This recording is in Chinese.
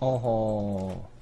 哦吼。